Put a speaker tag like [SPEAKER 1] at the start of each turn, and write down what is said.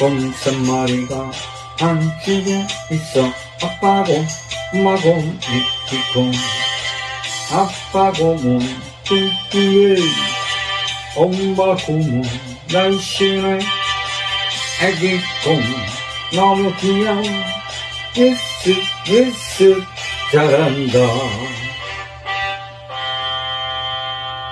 [SPEAKER 1] 곰 마리가 당신에 있어. 아빠고 엄마고 미키곰 아빠고 뭐 몸뚱뚱해 엄마고 몸 날씬해. 애기고 너무 귀여워 예스 예스 잘한다.